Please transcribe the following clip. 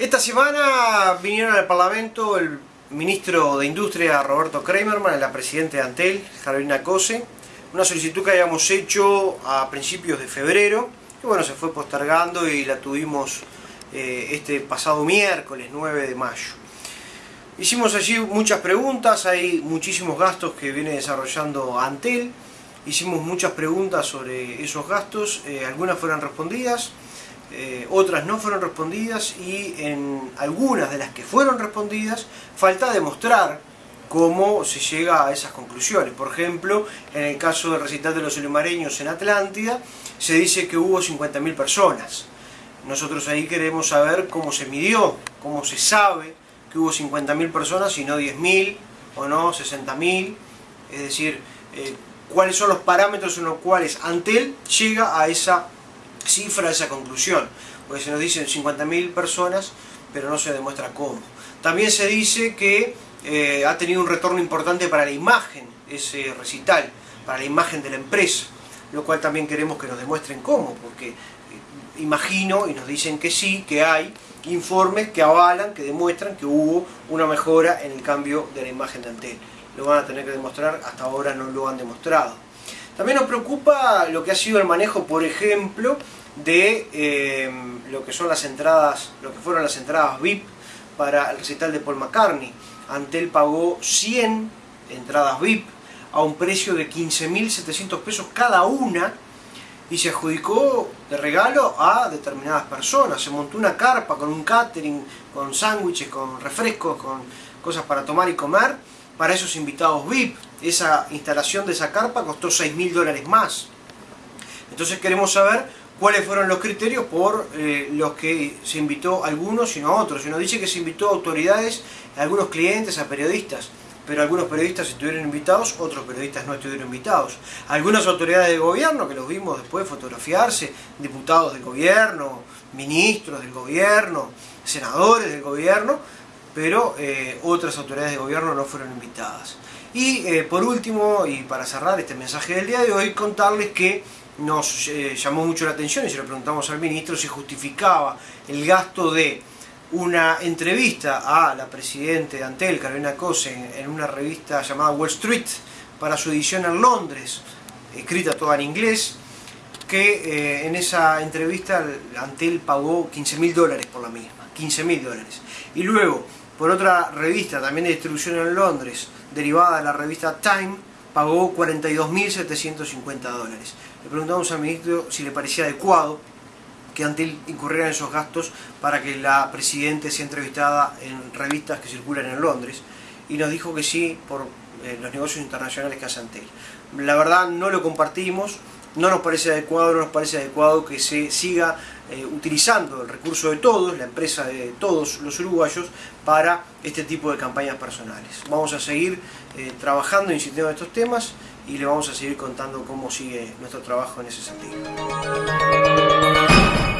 Esta semana vinieron al Parlamento el ministro de Industria Roberto Kramerman la presidenta de Antel, Carolina Cose, una solicitud que habíamos hecho a principios de febrero, que bueno, se fue postergando y la tuvimos eh, este pasado miércoles 9 de mayo. Hicimos allí muchas preguntas, hay muchísimos gastos que viene desarrollando Antel, hicimos muchas preguntas sobre esos gastos, eh, algunas fueron respondidas, eh, otras no fueron respondidas y en algunas de las que fueron respondidas falta demostrar cómo se llega a esas conclusiones. Por ejemplo, en el caso del recital de los olimareños en Atlántida, se dice que hubo 50.000 personas. Nosotros ahí queremos saber cómo se midió, cómo se sabe que hubo 50.000 personas y no 10.000 o no 60.000, es decir, eh, cuáles son los parámetros en los cuales Antel llega a esa cifra esa conclusión, porque se nos dicen 50.000 personas, pero no se demuestra cómo. También se dice que eh, ha tenido un retorno importante para la imagen, ese recital, para la imagen de la empresa, lo cual también queremos que nos demuestren cómo, porque eh, imagino y nos dicen que sí, que hay informes que avalan, que demuestran que hubo una mejora en el cambio de la imagen de Antel. Lo van a tener que demostrar, hasta ahora no lo han demostrado. También nos preocupa lo que ha sido el manejo, por ejemplo, de eh, lo que son las entradas, lo que fueron las entradas VIP para el recital de Paul McCartney. Antel pagó 100 entradas VIP a un precio de 15.700 pesos cada una y se adjudicó de regalo a determinadas personas. Se montó una carpa con un catering, con sándwiches, con refrescos, con cosas para tomar y comer para esos invitados VIP. Esa instalación de esa carpa costó 6.000 dólares más. Entonces queremos saber cuáles fueron los criterios por eh, los que se invitó a algunos y no a otros. Se nos dice que se invitó a autoridades, a algunos clientes, a periodistas, pero algunos periodistas estuvieron invitados, otros periodistas no estuvieron invitados. Algunas autoridades de gobierno, que los vimos después fotografiarse, diputados del gobierno, ministros del gobierno, senadores del gobierno, pero eh, otras autoridades de gobierno no fueron invitadas. Y eh, por último, y para cerrar este mensaje del día de hoy, contarles que nos eh, llamó mucho la atención y se lo preguntamos al ministro si justificaba el gasto de una entrevista a la presidenta de Antel, Carolina Cose, en una revista llamada Wall Street para su edición en Londres, escrita toda en inglés, que en esa entrevista Antel pagó 15 mil dólares por la misma, 15 mil dólares. Y luego, por otra revista también de distribución en Londres, derivada de la revista Time, pagó 42.750 dólares. Le preguntamos al ministro si le parecía adecuado que Antel incurriera en esos gastos para que la Presidenta sea entrevistada en revistas que circulan en Londres y nos dijo que sí por eh, los negocios internacionales que hace Antel. La verdad no lo compartimos, no nos parece adecuado, no nos parece adecuado que se siga eh, utilizando el recurso de todos, la empresa de todos los uruguayos, para este tipo de campañas personales. Vamos a seguir eh, trabajando, insistiendo en estos temas y le vamos a seguir contando cómo sigue nuestro trabajo en ese sentido.